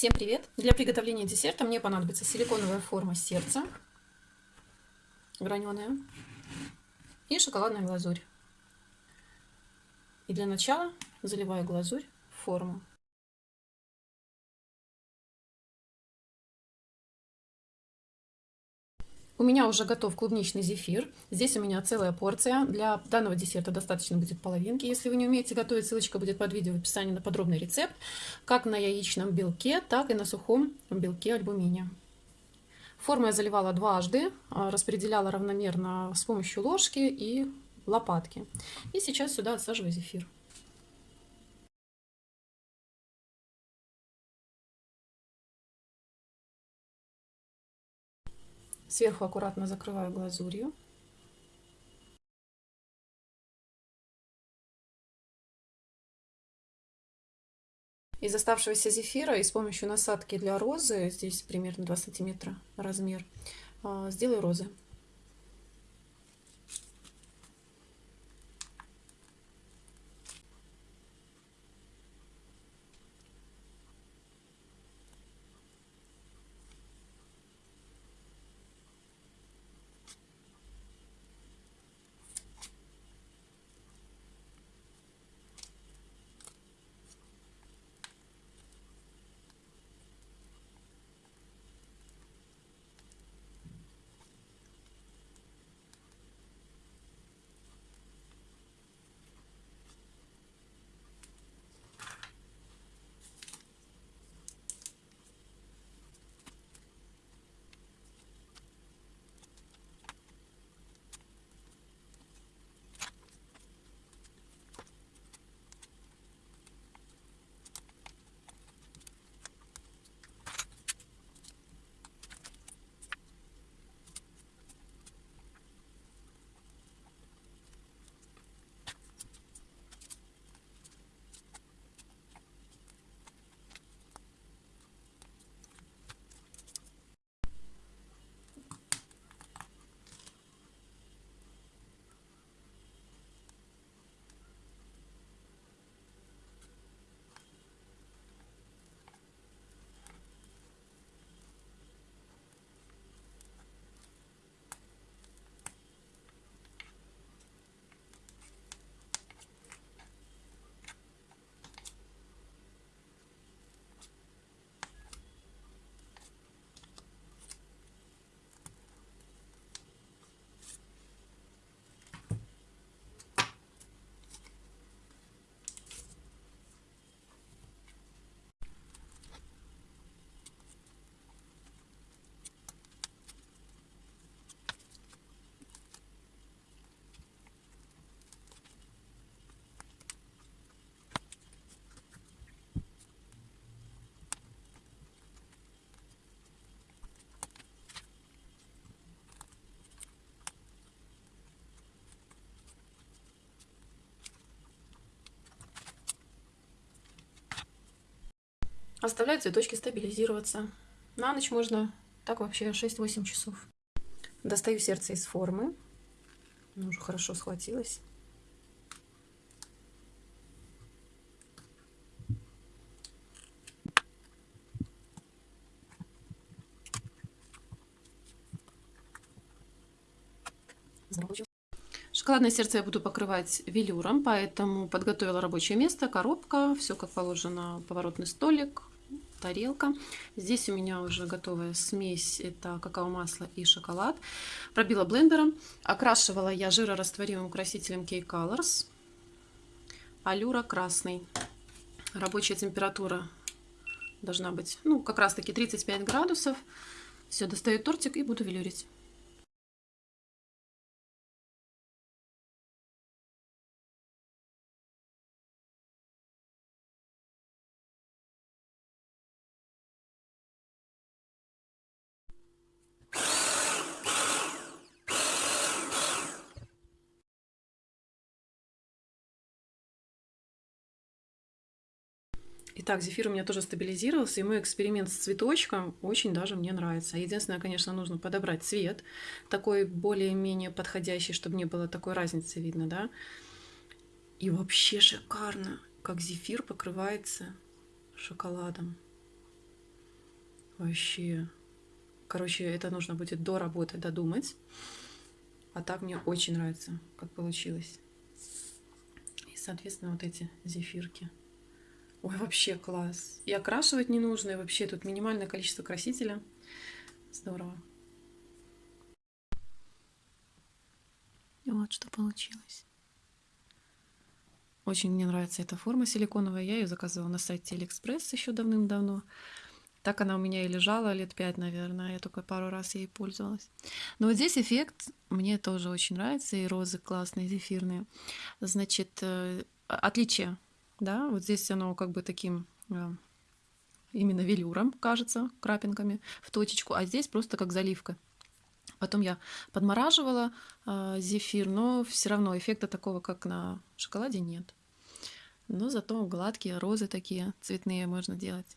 Всем привет! Для приготовления десерта мне понадобится силиконовая форма сердца, граненая, и шоколадная глазурь. И для начала заливаю глазурь в форму. У меня уже готов клубничный зефир. Здесь у меня целая порция. Для данного десерта достаточно будет половинки. Если вы не умеете готовить, ссылочка будет под видео в описании на подробный рецепт. Как на яичном белке, так и на сухом белке альбумине. Форму я заливала дважды, а, распределяла равномерно с помощью ложки и лопатки. И сейчас сюда отсаживаю зефир. Сверху аккуратно закрываю глазурью. Из оставшегося зефира и с помощью насадки для розы, здесь примерно 2 сантиметра размер, а, сделаю розы. Оставляю цветочки стабилизироваться. На ночь можно так вообще 6-8 часов. Достаю сердце из формы. Оно уже хорошо схватилось. Шоколадное сердце я буду покрывать велюром, поэтому подготовила рабочее место, коробка, все как положено, поворотный столик, тарелка. Здесь у меня уже готовая смесь, это какао-масло и шоколад. Пробила блендером, окрашивала я жирорастворимым красителем K-Colors, алюра красный. Рабочая температура должна быть, ну, как раз таки 35 градусов. Все, достаю тортик и буду велюрить. Итак, зефир у меня тоже стабилизировался, и мой эксперимент с цветочком очень даже мне нравится. Единственное, конечно, нужно подобрать цвет, такой более-менее подходящий, чтобы не было такой разницы видно, да. И вообще шикарно, как зефир покрывается шоколадом. Вообще. Короче, это нужно будет до работы додумать. А так мне очень нравится, как получилось. И, соответственно, вот эти зефирки. Ой, вообще класс. И окрашивать не нужно, и вообще тут минимальное количество красителя. Здорово. И вот что получилось. Очень мне нравится эта форма силиконовая. Я ее заказывала на сайте Алиэкспресс еще давным-давно. Так она у меня и лежала лет пять, наверное. Я только пару раз ей пользовалась. Но вот здесь эффект мне тоже очень нравится. И розы классные, зефирные. Значит, э, отличие, да, вот здесь оно как бы таким э, именно велюром, кажется, крапинками в точечку, а здесь просто как заливка. Потом я подмораживала э, зефир, но все равно эффекта такого, как на шоколаде, нет. Но зато гладкие розы такие цветные можно делать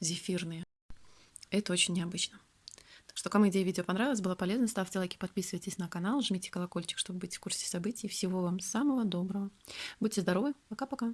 зефирные. Это очень необычно. Что, кому идея видео понравилась, было полезно, ставьте лайки, подписывайтесь на канал, жмите колокольчик, чтобы быть в курсе событий. Всего вам самого доброго. Будьте здоровы. Пока-пока.